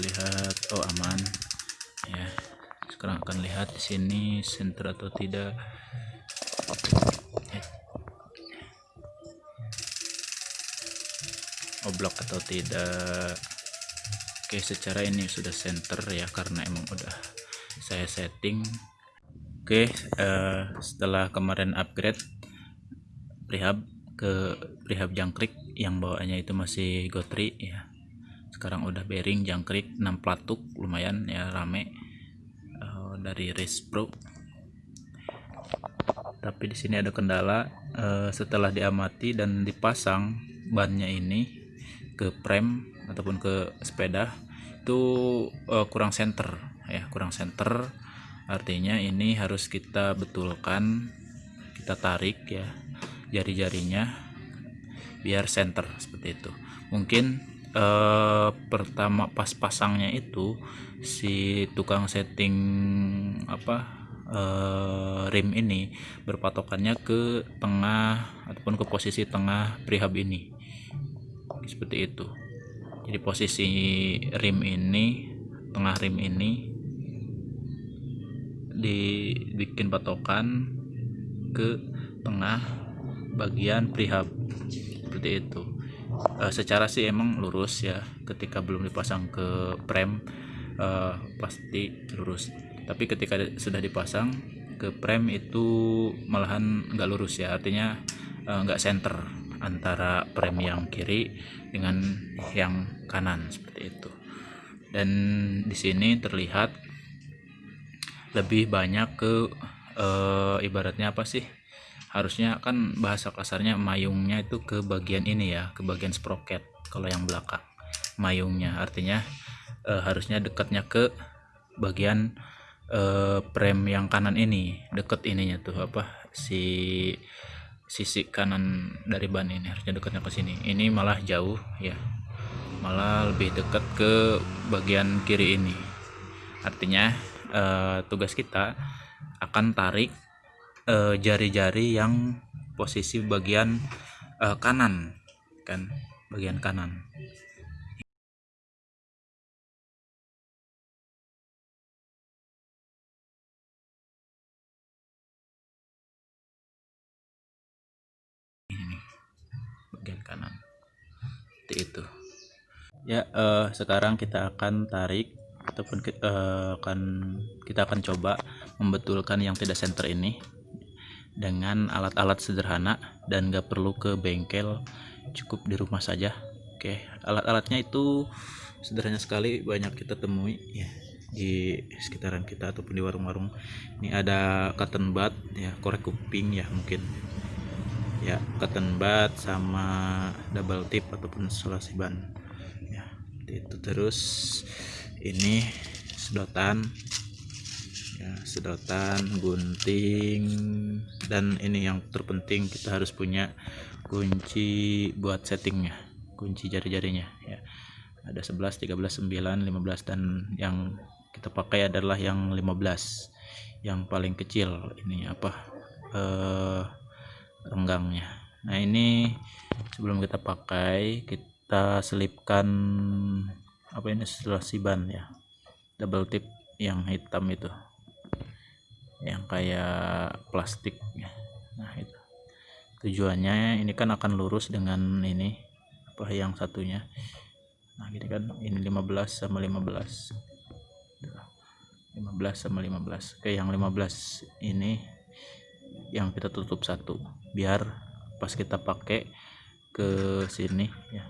lihat oh aman. Ya sekarang akan lihat di sini center atau tidak. Oblok atau tidak. Oke secara ini sudah center ya karena emang udah saya setting. Oke uh, setelah kemarin upgrade prehab ke prehab jangkrik yang bawaannya itu masih gotri ya sekarang udah bearing jangkrik 6 platuk lumayan ya rame. Uh, dari race pro. Tapi di sini ada kendala uh, setelah diamati dan dipasang bannya ini ke prem ataupun ke sepeda itu uh, kurang center ya kurang center artinya ini harus kita betulkan kita tarik ya jari-jarinya biar center seperti itu. Mungkin uh, pertama pas pasangnya itu si tukang setting apa uh, rim ini berpatokannya ke tengah ataupun ke posisi tengah prehab ini. Seperti itu. Jadi posisi rim ini tengah rim ini dibikin patokan ke tengah bagian prehab. Seperti itu e, secara sih emang lurus ya. Ketika belum dipasang ke prem e, pasti lurus. Tapi ketika sudah dipasang ke prem itu malahan nggak lurus ya. Artinya eh, nggak center antara prem yang kiri dengan yang kanan seperti itu. Dan di sini terlihat lebih banyak ke e, ibaratnya apa sih harusnya kan bahasa kasarnya mayungnya itu ke bagian ini ya ke bagian sprocket kalau yang belakang mayungnya. Artinya e, harusnya dekatnya ke bagian e, prem yang kanan ini deket ininya tuh apa si sisi kanan dari ban ini harusnya dekatnya ke sini. Ini malah jauh ya. Malah lebih dekat ke bagian kiri ini. Artinya uh, tugas kita akan tarik jari-jari uh, yang posisi bagian uh, kanan kan? Bagian kanan. Bagian kanan. Itu. Ya uh, sekarang kita akan tarik ataupun eh, akan kita akan coba membetulkan yang tidak center ini dengan alat-alat sederhana dan gak perlu ke bengkel cukup di rumah saja. Oke alat-alatnya itu sederhana sekali banyak kita temui ya di sekitaran kita ataupun di warung-warung. Ini ada cotton bud ya korek kuping ya mungkin. Ya cotton bud sama double tip ataupun isolasi ban. Ya itu terus. Ini sedotan ya sedotan gunting dan ini yang terpenting kita harus punya kunci buat settingnya kunci jari-jarinya ya. Ada 11 13 9 15 dan yang kita pakai adalah yang 15 yang paling kecil ini apa eh renggangnya. Nah ini sebelum kita pakai kita selipkan apa ini setelah ban ya double tip yang hitam itu yang kayak plastik nah itu. Tujuannya ini kan akan lurus dengan ini apa yang satunya. Nah gini kan. Ini 15 sama 15 15 sama 15 oke yang 15 ini yang kita tutup satu. Biar pas kita pakai ke sini ya.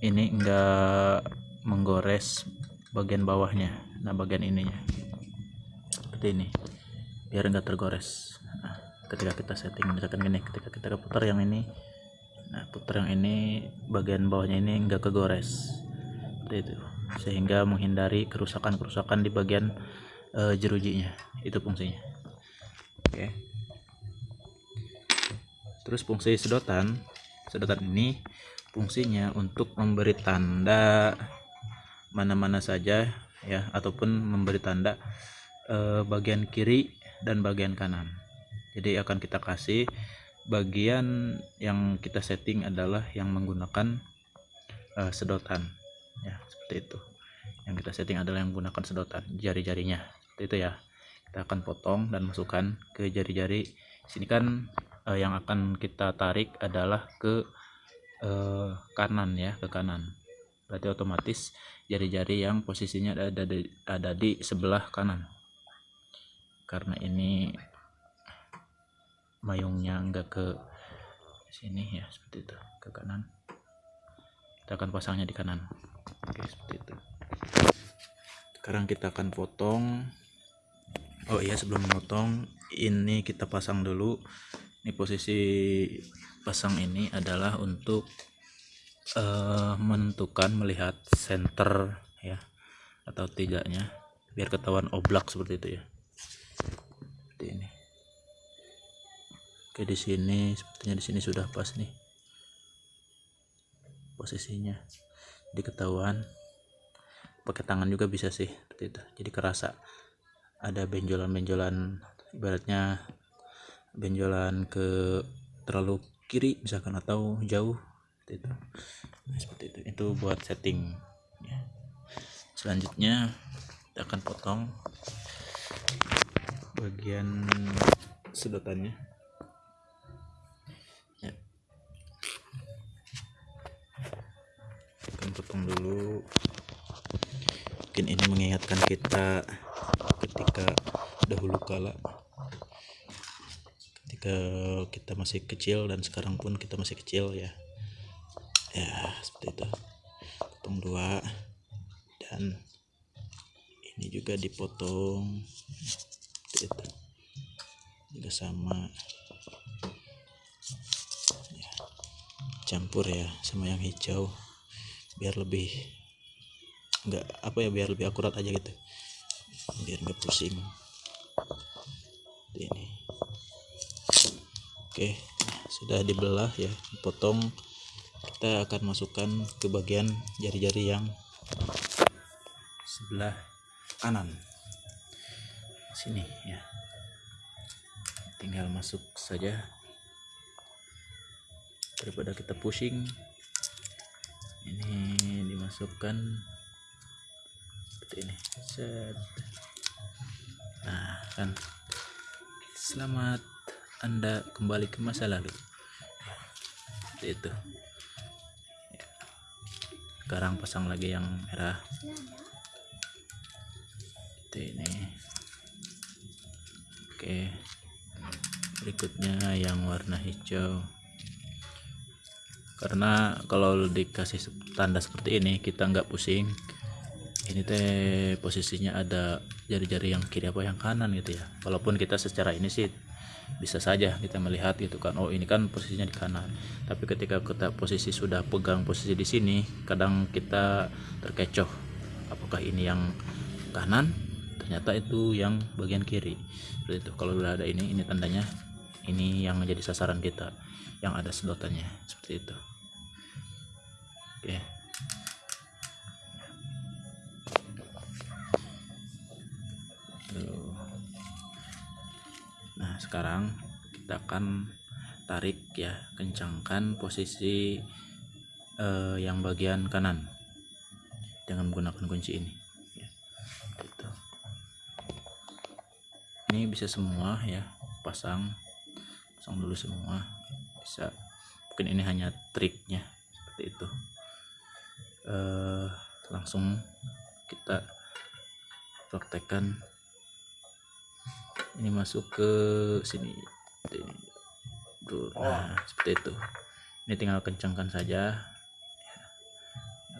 Ini enggak menggores bagian bawahnya. Nah bagian ininya seperti ini. Biar enggak tergores. Nah, ketika kita setting misalkan gini ketika kita putar yang ini nah putar yang ini bagian bawahnya ini enggak kegores. Seperti itu. Sehingga menghindari kerusakan-kerusakan di bagian uh, jerujinya. Itu fungsinya. Oke. Terus fungsi sedotan. Sedotan ini fungsinya untuk memberi tanda mana-mana saja ya ataupun memberi tanda eh, bagian kiri dan bagian kanan. Jadi akan kita kasih bagian yang kita setting adalah yang menggunakan eh, sedotan. Ya seperti itu. Yang kita setting adalah yang menggunakan sedotan jari-jarinya. Itu ya. Kita akan potong dan masukkan ke jari-jari. Sini kan eh, yang akan kita tarik adalah ke eh, kanan ya ke kanan. Berarti otomatis jari-jari yang posisinya ada di, ada di sebelah kanan karena ini mayungnya enggak ke sini ya seperti itu ke kanan. Kita akan pasangnya di kanan. Oke seperti itu. Sekarang kita akan potong. Oh iya sebelum memotong ini kita pasang dulu. Ini posisi pasang ini adalah untuk uh, menentukan melihat center ya atau tidaknya biar ketahuan oblak seperti itu ya seperti ini. Oke di sini sepertinya di sini sudah pas nih posisinya. Diketahuan pakai tangan juga bisa sih seperti itu. Jadi kerasa ada benjolan-benjolan ibaratnya benjolan ke terlalu kiri misalkan atau jauh seperti itu. Nah, seperti itu. Itu buat setting ya. selanjutnya kita akan potong bagian sedotannya. Ya. akan potong dulu. Mungkin ini mengingatkan kita ketika dahulu kala. Ketika kita masih kecil dan sekarang pun kita masih kecil ya. Ya seperti itu. Potong dua. Dan ini juga dipotong sama ya, campur ya sama yang hijau biar lebih enggak apa ya biar lebih akurat aja gitu. Biar nggak pusing. Ini. Oke sudah dibelah ya dipotong. Kita akan masukkan ke bagian jari-jari yang sebelah kanan. Sini ya tinggal masuk saja. Daripada kita pusing ini dimasukkan seperti ini. Set. Nah kan. Selamat anda kembali ke masa lalu. Seperti itu. Sekarang pasang lagi yang merah. Itu ini. Oke berikutnya yang warna hijau. Karena kalau dikasih tanda seperti ini kita nggak pusing. Ini teh posisinya ada jari-jari yang kiri apa yang kanan gitu ya. Walaupun kita secara ini sih bisa saja kita melihat gitu kan. Oh ini kan posisinya di kanan. Tapi ketika kita posisi sudah pegang posisi di sini kadang kita terkecoh. Apakah ini yang kanan? Ternyata itu yang bagian kiri. Seperti itu. Kalau sudah ada ini ini tandanya ini yang menjadi sasaran kita yang ada sedotannya seperti itu oke sekarang kita akan tarik ya kencangkan posisi eh, yang bagian kanan dengan menggunakan kunci ini ya. gitu. ini bisa semua ya pasang pasang dulu semua. Bisa mungkin ini hanya triknya seperti itu. Eh, langsung kita praktekkan. Ini masuk ke sini. Nah seperti itu. Ini tinggal kencangkan saja.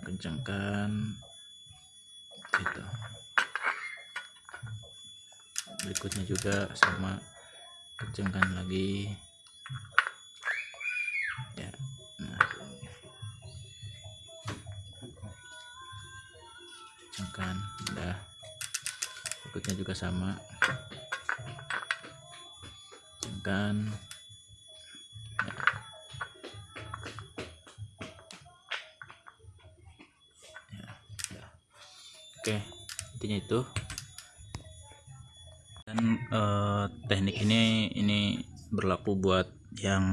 Kencangkan. Itu berikutnya juga sama kencangkan lagi. Ya. Nah. Kencangkan udah. Berikutnya juga sama. Kan ya. Ya, oke intinya itu dan eh, teknik ini ini berlaku buat yang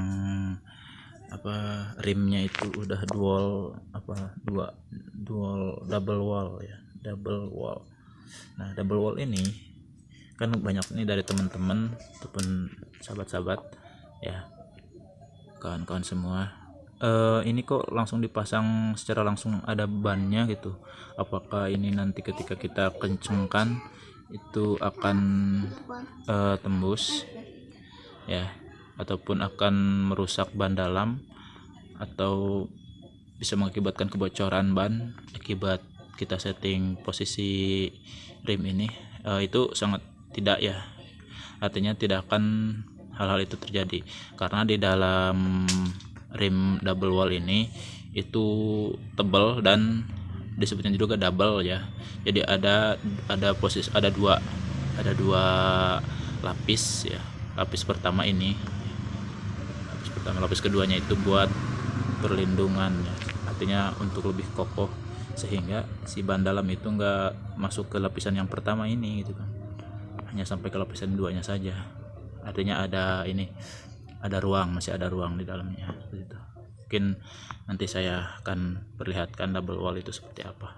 apa rimnya itu udah dual apa dua dual double wall ya double wall. Nah double wall ini kan banyak nih dari teman-teman ataupun sahabat-sahabat ya kawan-kawan semua. Uh, ini kok langsung dipasang secara langsung ada bannya gitu. Apakah ini nanti ketika kita kencengkan itu akan uh, tembus ya ataupun akan merusak ban dalam atau bisa mengakibatkan kebocoran ban akibat kita setting posisi rim ini. Uh, itu sangat tidak ya. Artinya tidak akan hal-hal itu terjadi. Karena di dalam rim double wall ini itu tebal dan disebutnya juga double ya. Jadi ada ada posisi ada dua ada dua lapis ya. Lapis pertama ini. Lapis pertama lapis keduanya itu buat perlindungan ya. Artinya untuk lebih kokoh sehingga si ban dalam itu enggak masuk ke lapisan yang pertama ini gitu kan. Hanya sampai ke lapisan duanya saja. Artinya ada ini ada ruang masih ada ruang di dalamnya gitu. Mungkin nanti saya akan perlihatkan double wall itu seperti apa.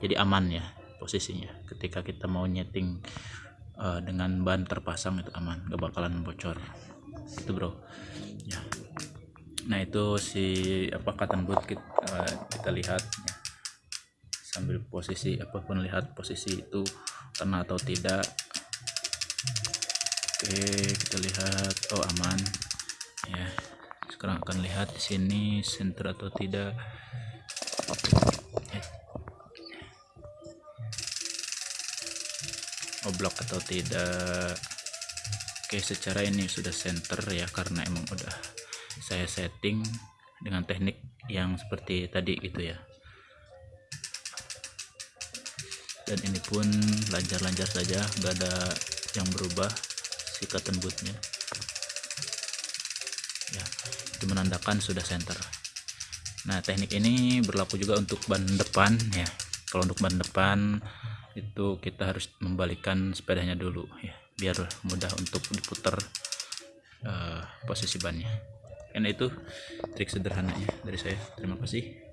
Jadi aman ya posisinya ketika kita mau nyeting uh, dengan ban terpasang itu aman gak bakalan bocor. Itu bro. Ya. Nah itu si apa cotton boot kita, uh, eh, kita lihat. Ya. sambil posisi apa pun lihat posisi itu kena atau tidak. Oke kita lihat. Oh aman. Ya. Sekarang akan lihat di sini center atau tidak oblok atau tidak. Oke secara ini sudah center ya karena emang udah saya setting dengan teknik yang seperti tadi gitu ya. Dan ini pun lancar-lancar saja nggak ada yang berubah si cotton bootnya ya itu menandakan sudah center. Nah teknik ini berlaku juga untuk ban depan ya. Kalau untuk ban depan itu kita harus membalikan sepedanya dulu ya biar mudah untuk diputar uh, posisi bannya. Karena itu trik sederhananya dari saya. Terima kasih